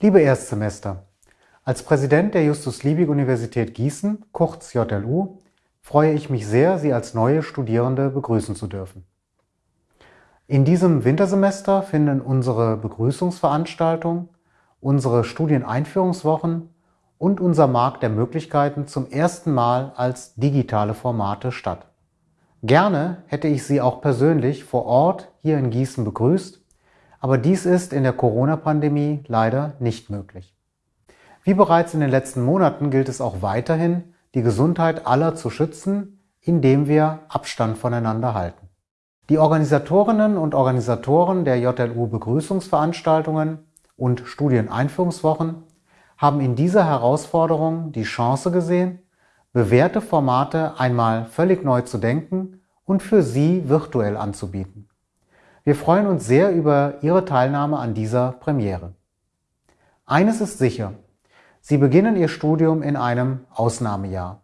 Liebe Erstsemester, als Präsident der Justus-Liebig-Universität Gießen, kurz JLU, freue ich mich sehr, Sie als neue Studierende begrüßen zu dürfen. In diesem Wintersemester finden unsere Begrüßungsveranstaltung, unsere Studieneinführungswochen und unser Markt der Möglichkeiten zum ersten Mal als digitale Formate statt. Gerne hätte ich Sie auch persönlich vor Ort hier in Gießen begrüßt, aber dies ist in der Corona-Pandemie leider nicht möglich. Wie bereits in den letzten Monaten gilt es auch weiterhin, die Gesundheit aller zu schützen, indem wir Abstand voneinander halten. Die Organisatorinnen und Organisatoren der JLU Begrüßungsveranstaltungen und Studieneinführungswochen haben in dieser Herausforderung die Chance gesehen, bewährte Formate einmal völlig neu zu denken und für Sie virtuell anzubieten. Wir freuen uns sehr über Ihre Teilnahme an dieser Premiere. Eines ist sicher, Sie beginnen Ihr Studium in einem Ausnahmejahr.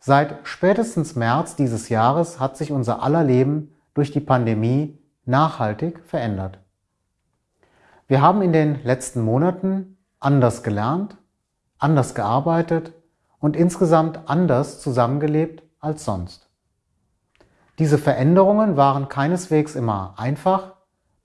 Seit spätestens März dieses Jahres hat sich unser aller Leben durch die Pandemie nachhaltig verändert. Wir haben in den letzten Monaten anders gelernt, anders gearbeitet und insgesamt anders zusammengelebt als sonst. Diese Veränderungen waren keineswegs immer einfach,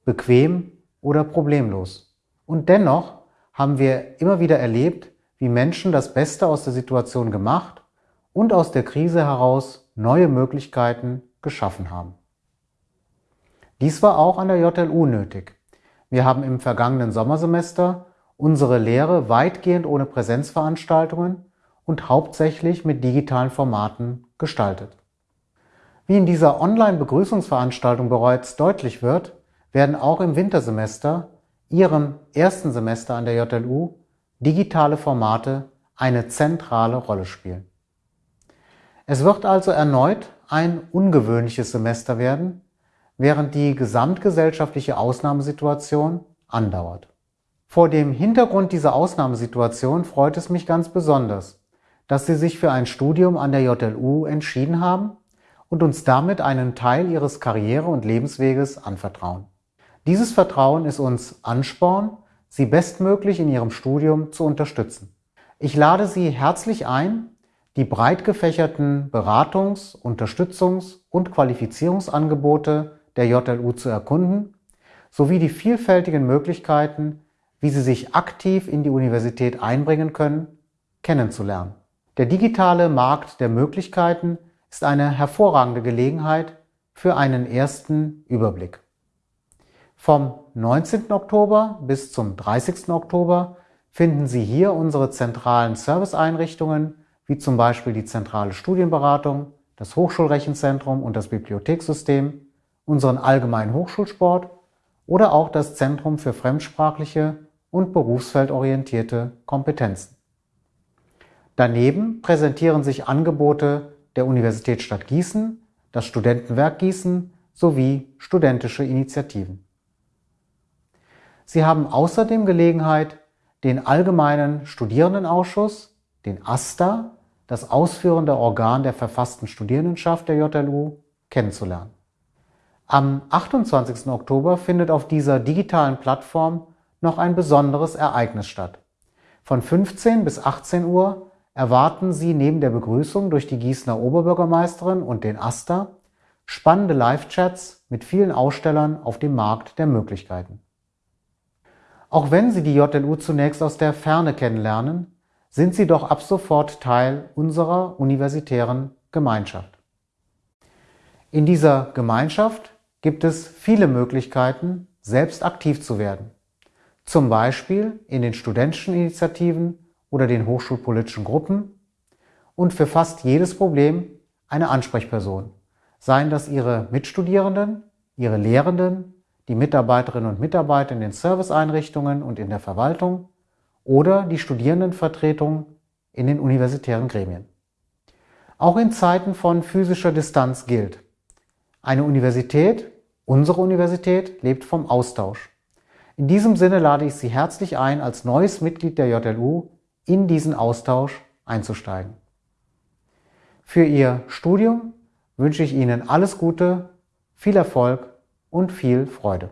bequem oder problemlos. Und dennoch haben wir immer wieder erlebt, wie Menschen das Beste aus der Situation gemacht und aus der Krise heraus neue Möglichkeiten geschaffen haben. Dies war auch an der JLU nötig. Wir haben im vergangenen Sommersemester unsere Lehre weitgehend ohne Präsenzveranstaltungen und hauptsächlich mit digitalen Formaten gestaltet. Wie in dieser Online-Begrüßungsveranstaltung bereits deutlich wird, werden auch im Wintersemester, Ihrem ersten Semester an der JLU, digitale Formate eine zentrale Rolle spielen. Es wird also erneut ein ungewöhnliches Semester werden, während die gesamtgesellschaftliche Ausnahmesituation andauert. Vor dem Hintergrund dieser Ausnahmesituation freut es mich ganz besonders, dass Sie sich für ein Studium an der JLU entschieden haben und uns damit einen Teil ihres Karriere- und Lebensweges anvertrauen. Dieses Vertrauen ist uns Ansporn, sie bestmöglich in ihrem Studium zu unterstützen. Ich lade Sie herzlich ein, die breit gefächerten Beratungs-, Unterstützungs- und Qualifizierungsangebote der JLU zu erkunden, sowie die vielfältigen Möglichkeiten, wie Sie sich aktiv in die Universität einbringen können, kennenzulernen. Der digitale Markt der Möglichkeiten ist eine hervorragende Gelegenheit für einen ersten Überblick. Vom 19. Oktober bis zum 30. Oktober finden Sie hier unsere zentralen Serviceeinrichtungen, wie zum Beispiel die zentrale Studienberatung, das Hochschulrechenzentrum und das Bibliothekssystem, unseren allgemeinen Hochschulsport oder auch das Zentrum für fremdsprachliche und berufsfeldorientierte Kompetenzen. Daneben präsentieren sich Angebote der Universitätsstadt Gießen, das Studentenwerk Gießen sowie studentische Initiativen. Sie haben außerdem Gelegenheit, den Allgemeinen Studierendenausschuss, den AStA, das ausführende Organ der verfassten Studierendenschaft der JLU, kennenzulernen. Am 28. Oktober findet auf dieser digitalen Plattform noch ein besonderes Ereignis statt. Von 15 bis 18 Uhr erwarten Sie neben der Begrüßung durch die Gießener Oberbürgermeisterin und den AStA spannende Live-Chats mit vielen Ausstellern auf dem Markt der Möglichkeiten. Auch wenn Sie die JLU zunächst aus der Ferne kennenlernen, sind Sie doch ab sofort Teil unserer universitären Gemeinschaft. In dieser Gemeinschaft gibt es viele Möglichkeiten, selbst aktiv zu werden. Zum Beispiel in den studentischen Initiativen oder den hochschulpolitischen Gruppen und für fast jedes Problem eine Ansprechperson, seien das Ihre Mitstudierenden, Ihre Lehrenden, die Mitarbeiterinnen und Mitarbeiter in den Serviceeinrichtungen und in der Verwaltung oder die Studierendenvertretung in den universitären Gremien. Auch in Zeiten von physischer Distanz gilt, eine Universität, unsere Universität, lebt vom Austausch. In diesem Sinne lade ich Sie herzlich ein, als neues Mitglied der JLU in diesen Austausch einzusteigen. Für Ihr Studium wünsche ich Ihnen alles Gute, viel Erfolg und viel Freude.